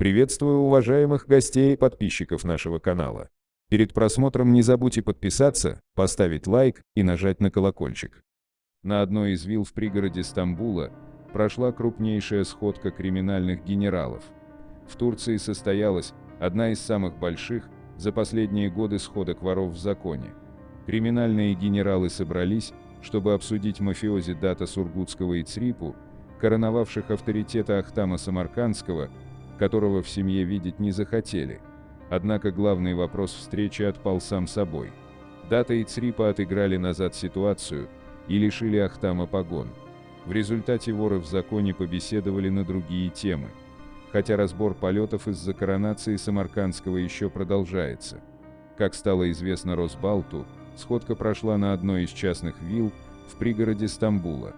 Приветствую уважаемых гостей и подписчиков нашего канала. Перед просмотром не забудьте подписаться, поставить лайк и нажать на колокольчик. На одной из вилл в пригороде Стамбула прошла крупнейшая сходка криминальных генералов. В Турции состоялась одна из самых больших за последние годы сходок воров в законе. Криминальные генералы собрались, чтобы обсудить мафиози Дата Сургутского и Црипу, короновавших авторитета Ахтама Самаркандского, которого в семье видеть не захотели. Однако главный вопрос встречи отпал сам собой. Дата и Црипа отыграли назад ситуацию и лишили Ахтама погон. В результате воры в законе побеседовали на другие темы. Хотя разбор полетов из-за коронации Самаркандского еще продолжается. Как стало известно Росбалту, сходка прошла на одной из частных вилл в пригороде Стамбула.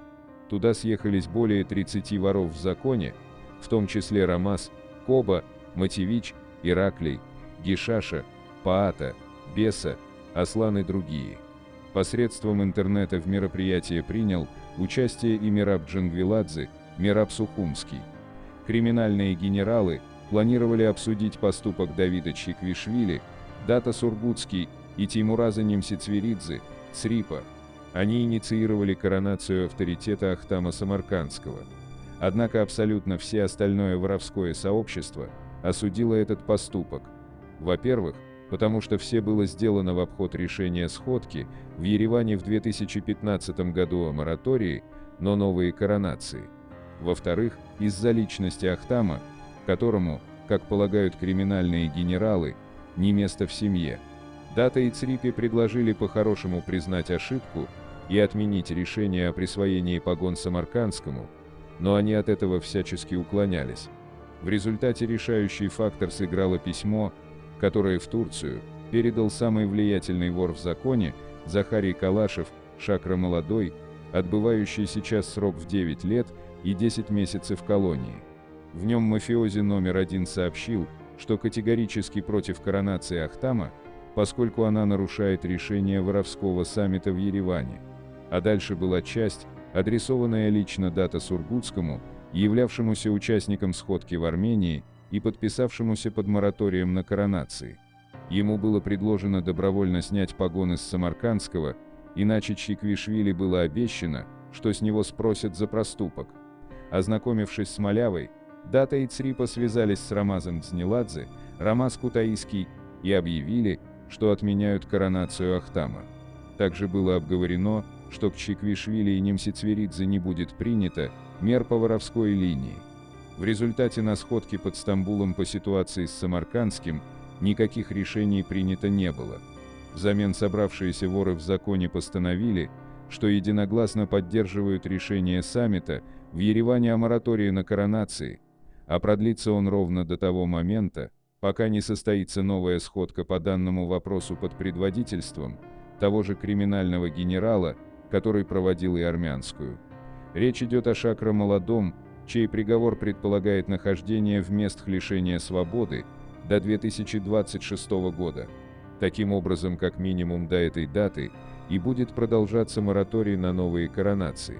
Туда съехались более 30 воров в законе, в том числе Рамас, Коба, Матевич, Ираклий, Гишаша, Паата, Беса, Аслан и другие. Посредством интернета в мероприятие принял участие и Мираб Джангвиладзе, Мираб Сухумский. Криминальные генералы планировали обсудить поступок Давида Чиквишвили, Дата Сургутский и Тимураза Немсицверидзе, Црипа, они инициировали коронацию авторитета Ахтама Самаркандского. Однако абсолютно все остальное воровское сообщество осудило этот поступок. Во-первых, потому что все было сделано в обход решения сходки в Ереване в 2015 году о моратории, но новые коронации. Во-вторых, из-за личности Ахтама, которому, как полагают криминальные генералы, не место в семье. Дата и Црипи предложили по-хорошему признать ошибку и отменить решение о присвоении погон Самаркандскому, но они от этого всячески уклонялись. В результате решающий фактор сыграло письмо, которое в Турцию передал самый влиятельный вор в законе Захарий Калашев, Шакра Молодой, отбывающий сейчас срок в 9 лет и 10 месяцев колонии. В нем мафиози номер один сообщил, что категорически против коронации Ахтама, поскольку она нарушает решение воровского саммита в Ереване а дальше была часть, адресованная лично Дата Сургутскому, являвшемуся участником сходки в Армении и подписавшемуся под мораторием на коронации. Ему было предложено добровольно снять погоны с Самаркандского, иначе Чиквишвили было обещано, что с него спросят за проступок. Ознакомившись с Малявой, Дата и Црипа связались с Рамазом Дзнеладзе, Рамаз Кутаиский, и объявили, что отменяют коронацию Ахтама. Также было обговорено, что к Чиквишвили и Немсицверидзе не будет принято мер по воровской линии. В результате на сходке под Стамбулом по ситуации с Самаркандским никаких решений принято не было. Взамен собравшиеся воры в законе постановили, что единогласно поддерживают решение саммита в Ереване о моратории на коронации, а продлится он ровно до того момента, пока не состоится новая сходка по данному вопросу под предводительством того же криминального генерала, который проводил и армянскую. Речь идет о Шакра молодом, чей приговор предполагает нахождение в местах лишения свободы до 2026 года. Таким образом, как минимум до этой даты, и будет продолжаться мораторий на новые коронации.